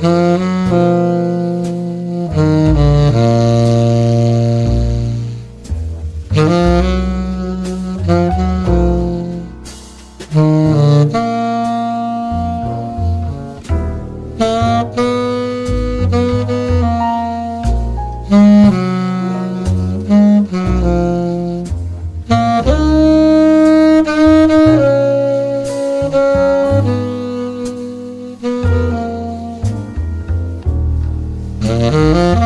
Mm-hmm. Mm-hmm.